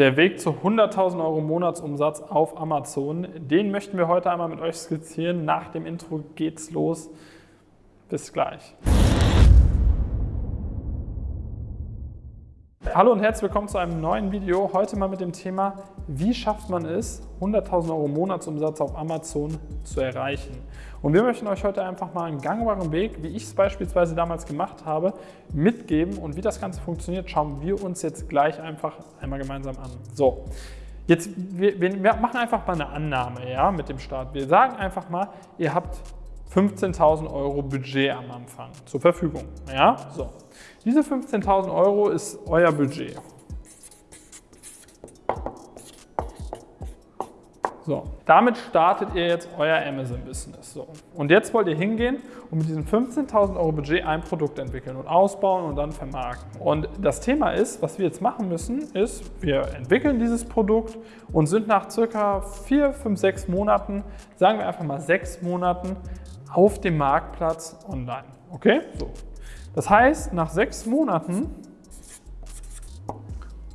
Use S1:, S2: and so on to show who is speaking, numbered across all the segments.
S1: Der Weg zu 100.000 Euro Monatsumsatz auf Amazon, den möchten wir heute einmal mit euch skizzieren. Nach dem Intro geht's los. Bis gleich. Hallo und herzlich willkommen zu einem neuen Video. Heute mal mit dem Thema, wie schafft man es, 100.000 Euro Monatsumsatz auf Amazon zu erreichen. Und wir möchten euch heute einfach mal einen gangbaren Weg, wie ich es beispielsweise damals gemacht habe, mitgeben. Und wie das Ganze funktioniert, schauen wir uns jetzt gleich einfach einmal gemeinsam an. So, jetzt, wir, wir machen einfach mal eine Annahme ja, mit dem Start. Wir sagen einfach mal, ihr habt 15.000 Euro Budget am Anfang zur Verfügung. Ja, so. Diese 15.000 Euro ist euer Budget. So, damit startet ihr jetzt euer Amazon-Business. So. Und jetzt wollt ihr hingehen und mit diesem 15.000 Euro Budget ein Produkt entwickeln und ausbauen und dann vermarkten. Und das Thema ist, was wir jetzt machen müssen, ist, wir entwickeln dieses Produkt und sind nach circa 4, 5, 6 Monaten, sagen wir einfach mal 6 Monaten, auf dem Marktplatz online. Okay? So. Das heißt, nach sechs Monaten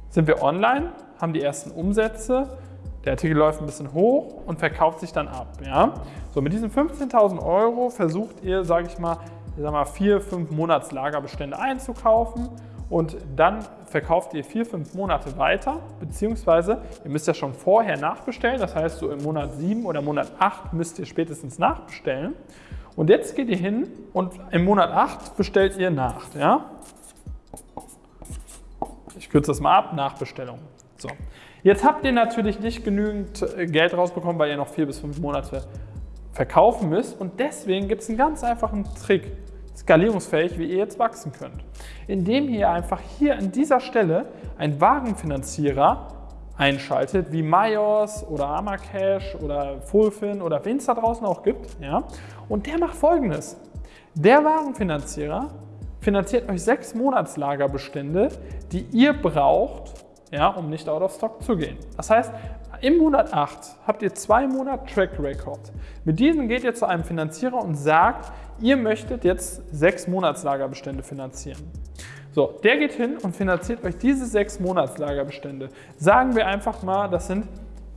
S1: sind wir online, haben die ersten Umsätze, der Artikel läuft ein bisschen hoch und verkauft sich dann ab. Ja? So, mit diesen 15.000 Euro versucht ihr, sage ich mal, ich sag mal, vier, fünf Monatslagerbestände einzukaufen und dann verkauft ihr vier, fünf Monate weiter, beziehungsweise ihr müsst ja schon vorher nachbestellen, das heißt so im Monat 7 oder Monat 8 müsst ihr spätestens nachbestellen. Und jetzt geht ihr hin und im Monat 8 bestellt ihr nach. Ja? Ich kürze das mal ab, Nachbestellung. So. Jetzt habt ihr natürlich nicht genügend äh, Geld rausbekommen, weil ihr noch vier bis fünf Monate verkaufen müsst. Und deswegen gibt es einen ganz einfachen Trick, skalierungsfähig, wie ihr jetzt wachsen könnt. Indem ihr einfach hier an dieser Stelle einen Wagenfinanzierer einschaltet, wie Myos oder Amacash oder Fulfin oder wen es da draußen auch gibt. Ja? Und der macht folgendes. Der Warenfinanzierer finanziert euch sechs Monatslagerbestände, die ihr braucht, ja, um nicht out of stock zu gehen. Das heißt, im Monat 8 habt ihr zwei Monate Track Record. Mit diesem geht ihr zu einem Finanzierer und sagt, ihr möchtet jetzt sechs Monatslagerbestände finanzieren. So, der geht hin und finanziert euch diese sechs Monatslagerbestände. Sagen wir einfach mal, das sind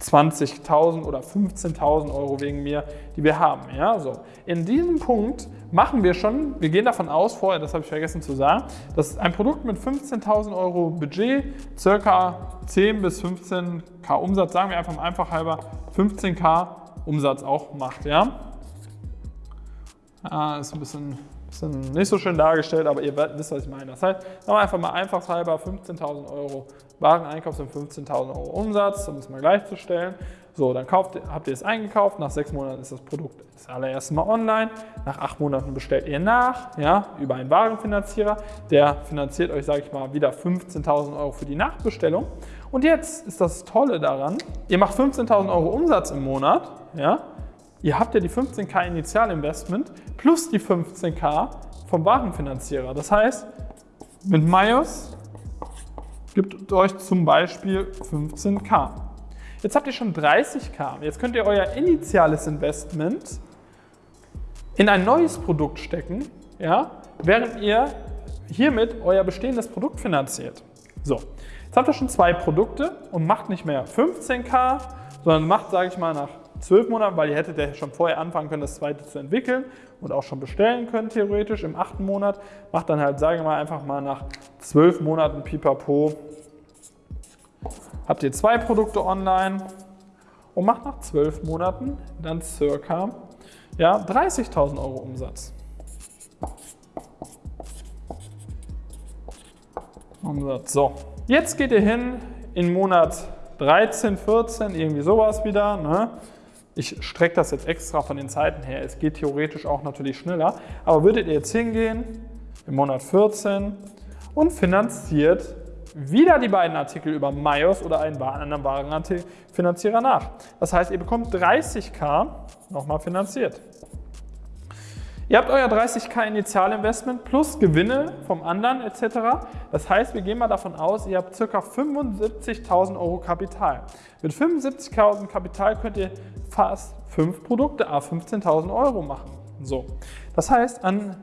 S1: 20.000 oder 15.000 Euro wegen mir, die wir haben. Ja, so. In diesem Punkt machen wir schon, wir gehen davon aus, vorher, das habe ich vergessen zu sagen, dass ein Produkt mit 15.000 Euro Budget circa 10 bis 15k Umsatz, sagen wir einfach mal einfach halber 15k Umsatz auch macht. Ja? Ah, ist ein bisschen bisschen nicht so schön dargestellt, aber ihr wisst, was ich meine. Das heißt, sagen wir einfach mal einfachshalber 15.000 Euro Wareneinkauf sind 15.000 Euro Umsatz, um es mal gleichzustellen. So, dann kauft, habt ihr es eingekauft, nach sechs Monaten ist das Produkt das allererste Mal online, nach acht Monaten bestellt ihr nach, ja, über einen Warenfinanzierer, der finanziert euch, sage ich mal, wieder 15.000 Euro für die Nachbestellung. Und jetzt ist das Tolle daran, ihr macht 15.000 Euro Umsatz im Monat, ja, Ihr habt ja die 15k Initialinvestment plus die 15k vom Warenfinanzierer. Das heißt, mit Myos gibt euch zum Beispiel 15k. Jetzt habt ihr schon 30k. Jetzt könnt ihr euer initiales Investment in ein neues Produkt stecken, ja, während ihr hiermit euer bestehendes Produkt finanziert. So, jetzt habt ihr schon zwei Produkte und macht nicht mehr 15k, sondern macht, sage ich mal, nach zwölf Monaten, weil ihr hättet ja schon vorher anfangen können, das zweite zu entwickeln und auch schon bestellen können, theoretisch im achten Monat. Macht dann halt, sage ich mal, einfach mal nach zwölf Monaten pipapo, habt ihr zwei Produkte online und macht nach zwölf Monaten dann circa ja, 30.000 Euro Umsatz. Umsatz. So, jetzt geht ihr hin in Monat 13, 14, irgendwie sowas wieder. Ne? Ich strecke das jetzt extra von den Zeiten her. Es geht theoretisch auch natürlich schneller. Aber würdet ihr jetzt hingehen im Monat 14 und finanziert wieder die beiden Artikel über Myos oder einen anderen Warenfinanzierer nach. Das heißt, ihr bekommt 30k nochmal finanziert. Ihr habt euer 30k Initialinvestment plus Gewinne vom anderen etc. Das heißt, wir gehen mal davon aus, ihr habt ca. 75.000 Euro Kapital. Mit 75.000 Kapital könnt ihr fast 5 Produkte a 15.000 Euro machen. So. Das heißt, an,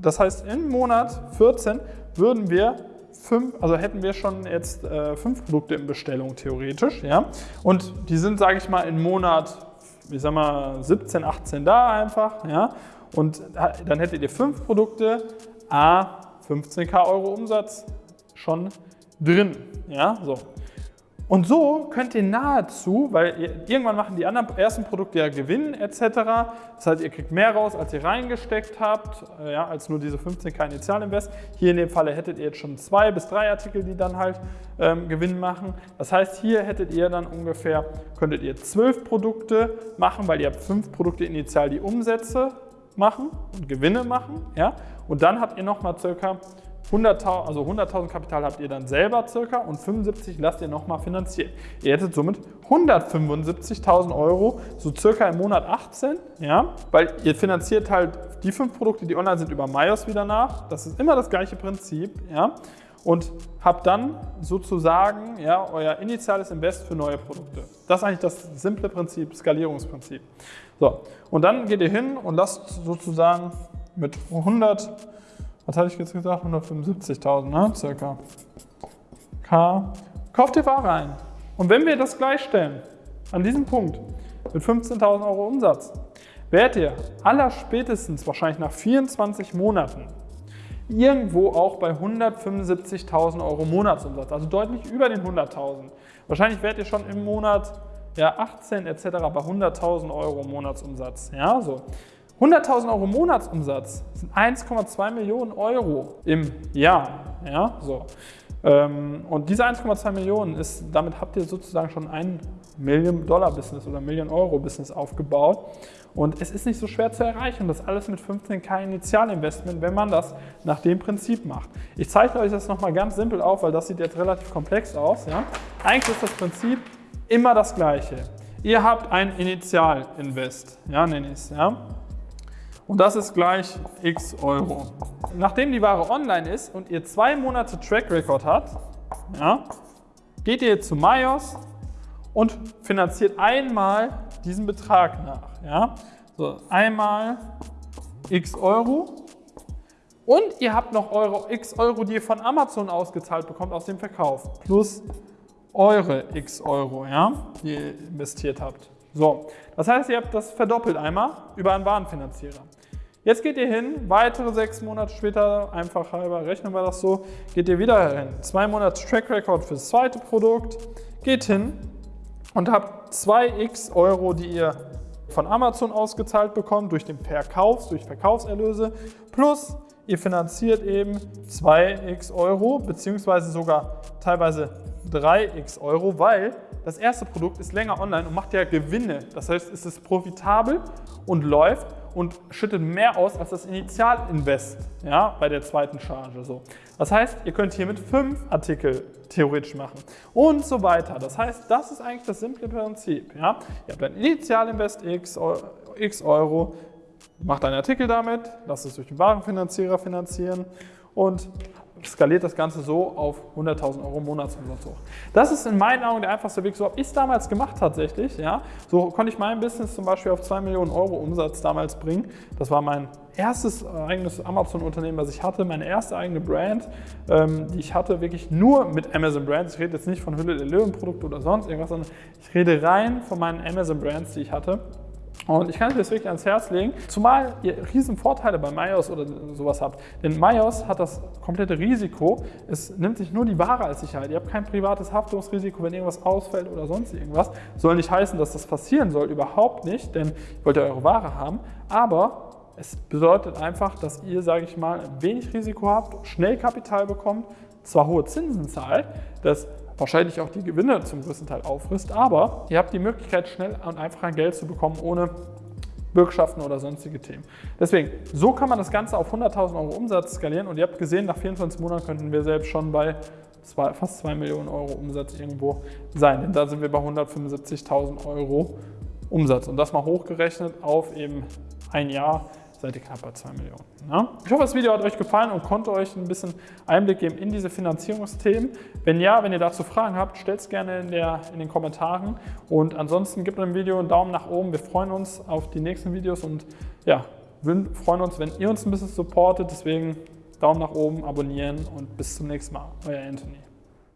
S1: das heißt, im Monat 14 würden wir fünf, also hätten wir schon jetzt äh, fünf Produkte in Bestellung theoretisch, ja. Und die sind, sage ich mal, im Monat, ich sag mal, 17, 18 da einfach, ja. Und dann hättet ihr fünf Produkte, a 15k Euro Umsatz schon drin, ja, so. Und so könnt ihr nahezu, weil ihr, irgendwann machen die anderen ersten Produkte ja Gewinn etc. Das heißt, ihr kriegt mehr raus, als ihr reingesteckt habt, äh, ja, als nur diese 15k Initialinvest. Hier in dem Falle hättet ihr jetzt schon zwei bis drei Artikel, die dann halt ähm, Gewinn machen. Das heißt, hier hättet ihr dann ungefähr, könntet ihr zwölf Produkte machen, weil ihr habt fünf Produkte initial, die Umsätze machen und Gewinne machen. Ja? Und dann habt ihr nochmal circa 100.000 also 100 Kapital habt ihr dann selber circa und 75 lasst ihr nochmal finanzieren. Ihr hättet somit 175.000 Euro, so circa im Monat 18, ja, weil ihr finanziert halt die fünf Produkte, die online sind, über Myos wieder nach. Das ist immer das gleiche Prinzip, ja, und habt dann sozusagen ja, euer initiales Invest für neue Produkte. Das ist eigentlich das simple Prinzip, Skalierungsprinzip. So, und dann geht ihr hin und lasst sozusagen mit 100 was hatte ich jetzt gesagt? 175.000, ne? Circa. K. Kauft ihr Ware ein. Und wenn wir das gleichstellen, an diesem Punkt, mit 15.000 Euro Umsatz, werdet ihr aller spätestens wahrscheinlich nach 24 Monaten irgendwo auch bei 175.000 Euro Monatsumsatz, also deutlich über den 100.000. Wahrscheinlich werdet ihr schon im Monat ja, 18 etc. bei 100.000 Euro Monatsumsatz. Ja, so. 100.000 Euro Monatsumsatz sind 1,2 Millionen Euro im Jahr. Ja, so. Ähm, und diese 1,2 Millionen ist, damit habt ihr sozusagen schon ein Million-Dollar-Business oder Million-Euro-Business aufgebaut. Und es ist nicht so schwer zu erreichen. Das alles mit 15k Initialinvestment, wenn man das nach dem Prinzip macht. Ich zeige euch das nochmal ganz simpel auf, weil das sieht jetzt relativ komplex aus. Ja? Eigentlich ist das Prinzip immer das gleiche. Ihr habt ein Initialinvest, ja, nenne ich es. Ja? Und das ist gleich x Euro. Nachdem die Ware online ist und ihr zwei Monate Track Record habt, ja, geht ihr zu Myos und finanziert einmal diesen Betrag nach. Ja. So, einmal x Euro und ihr habt noch eure x Euro, die ihr von Amazon ausgezahlt bekommt aus dem Verkauf, plus eure x Euro, ja, die ihr investiert habt. So, das heißt, ihr habt das verdoppelt einmal über einen Warenfinanzierer. Jetzt geht ihr hin, weitere sechs Monate später, einfach halber, rechnen wir das so, geht ihr wieder hin. Zwei Monate Track Record fürs zweite Produkt, geht hin und habt 2x Euro, die ihr von Amazon ausgezahlt bekommt, durch den Verkauf, durch Verkaufserlöse, plus ihr finanziert eben 2x Euro, beziehungsweise sogar teilweise 3x Euro, weil das erste Produkt ist länger online und macht ja Gewinne. Das heißt, es ist profitabel und läuft und schüttet mehr aus als das Initialinvest ja, bei der zweiten Charge. So. Das heißt, ihr könnt hier mit fünf Artikel theoretisch machen und so weiter. Das heißt, das ist eigentlich das simple Prinzip. Ja. Ihr habt ein Initialinvest x, x Euro, macht einen Artikel damit, lasst es durch den Warenfinanzierer finanzieren und skaliert das Ganze so auf 100.000 Euro Monatsumsatz hoch. Das ist in meinen Augen der einfachste Weg. So habe ich es damals gemacht tatsächlich. Ja. So konnte ich mein Business zum Beispiel auf 2 Millionen Euro Umsatz damals bringen. Das war mein erstes eigenes Amazon-Unternehmen, was ich hatte, meine erste eigene Brand, ähm, die ich hatte, wirklich nur mit Amazon Brands. Ich rede jetzt nicht von Hülle der Löwen-Produkt oder sonst irgendwas, sondern ich rede rein von meinen Amazon Brands, die ich hatte. Und ich kann euch das wirklich ans Herz legen, zumal ihr riesen Vorteile bei Myos oder sowas habt. Denn Myos hat das komplette Risiko, es nimmt sich nur die Ware als Sicherheit. Ihr habt kein privates Haftungsrisiko, wenn irgendwas ausfällt oder sonst irgendwas. Soll nicht heißen, dass das passieren soll, überhaupt nicht, denn ihr wollt ja eure Ware haben. Aber es bedeutet einfach, dass ihr, sage ich mal, wenig Risiko habt, schnell Kapital bekommt, zwar hohe Zinsen zahlt, das wahrscheinlich auch die Gewinne zum größten Teil auffrisst, aber ihr habt die Möglichkeit, schnell und einfach ein Geld zu bekommen, ohne Bürgschaften oder sonstige Themen. Deswegen, so kann man das Ganze auf 100.000 Euro Umsatz skalieren und ihr habt gesehen, nach 24 Monaten könnten wir selbst schon bei zwei, fast 2 Millionen Euro Umsatz irgendwo sein, denn da sind wir bei 175.000 Euro Umsatz und das mal hochgerechnet auf eben ein Jahr seid ihr knapp bei 2 Millionen. Ja? Ich hoffe, das Video hat euch gefallen und konnte euch ein bisschen Einblick geben in diese Finanzierungsthemen. Wenn ja, wenn ihr dazu Fragen habt, stellt es gerne in, der, in den Kommentaren. Und ansonsten gebt dem Video einen Daumen nach oben. Wir freuen uns auf die nächsten Videos und ja, wir freuen uns, wenn ihr uns ein bisschen supportet. Deswegen Daumen nach oben, abonnieren und bis zum nächsten Mal. Euer Anthony.